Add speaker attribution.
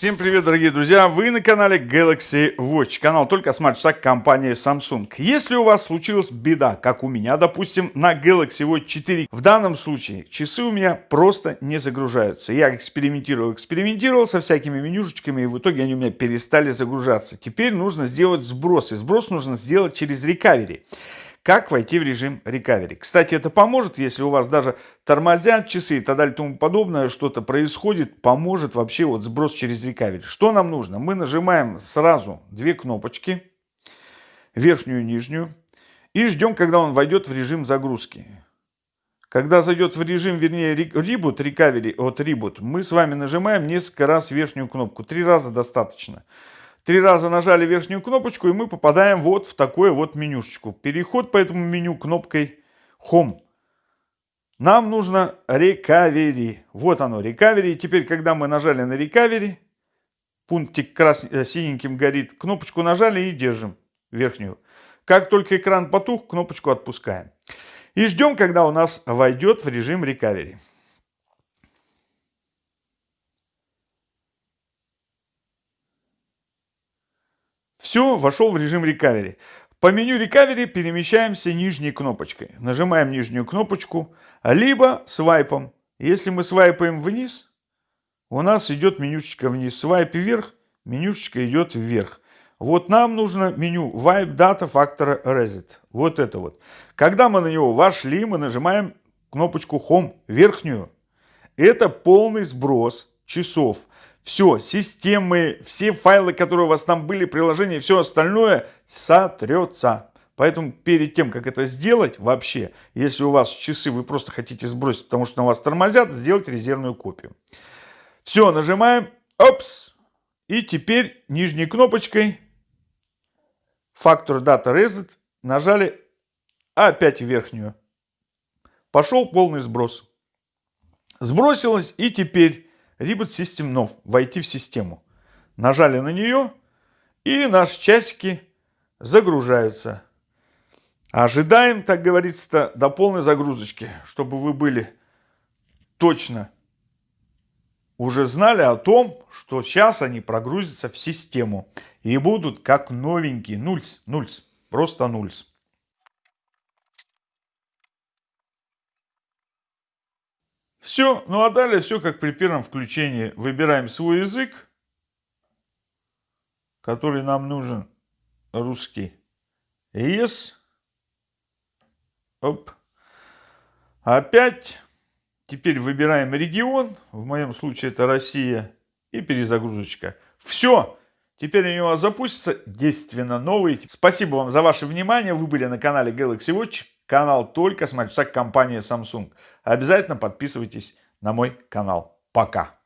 Speaker 1: Всем привет, дорогие друзья! Вы на канале Galaxy Watch, канал только смарт-шаг компании Samsung. Если у вас случилась беда, как у меня, допустим, на Galaxy Watch 4, в данном случае часы у меня просто не загружаются. Я экспериментировал, экспериментировал со всякими менюшечками, и в итоге они у меня перестали загружаться. Теперь нужно сделать сброс, и сброс нужно сделать через Recovery как войти в режим recovery. Кстати, это поможет, если у вас даже тормозят часы и так далее тому подобное, что-то происходит, поможет вообще вот сброс через recovery. Что нам нужно? Мы нажимаем сразу две кнопочки, верхнюю и нижнюю, и ждем, когда он войдет в режим загрузки. Когда зайдет в режим, вернее, reboot, recovery от reboot, мы с вами нажимаем несколько раз верхнюю кнопку. Три раза достаточно. Три раза нажали верхнюю кнопочку, и мы попадаем вот в такое вот менюшечку. Переход по этому меню кнопкой Home. Нам нужно Recovery. Вот оно, Recovery. Теперь, когда мы нажали на Recovery, пунктик крас... Э, синеньким горит, кнопочку нажали и держим верхнюю. Как только экран потух, кнопочку отпускаем. И ждем, когда у нас войдет в режим Recovery. Все, вошел в режим recovery. По меню recovery перемещаемся нижней кнопочкой. Нажимаем нижнюю кнопочку, либо свайпом. Если мы свайпаем вниз, у нас идет менюшечка вниз. Свайп вверх, менюшечка идет вверх. Вот нам нужно меню Wipe Data Factor Reset. Вот это вот. Когда мы на него вошли, мы нажимаем кнопочку Home верхнюю. Это полный сброс часов все, системы, все файлы, которые у вас там были, приложения, все остальное сотрется. Поэтому перед тем, как это сделать вообще, если у вас часы вы просто хотите сбросить, потому что на вас тормозят, сделайте резервную копию. Все, нажимаем, опс, и теперь нижней кнопочкой Factor Data Reset нажали опять верхнюю. Пошел полный сброс. Сбросилось и теперь Reboot System Now, войти в систему. Нажали на нее, и наши часики загружаются. Ожидаем, так говорится, до полной загрузочки, чтобы вы были точно уже знали о том, что сейчас они прогрузятся в систему и будут как новенькие, нульс, нульс, просто нульс. Все, ну а далее все как при первом включении. Выбираем свой язык, который нам нужен, русский. Yes. Оп. Опять. Теперь выбираем регион, в моем случае это Россия, и перезагрузочка. Все. Теперь у вас запустятся, действенно новый. Спасибо вам за ваше внимание. Вы были на канале Galaxy Watch. Канал только с компании Samsung. Обязательно подписывайтесь на мой канал. Пока.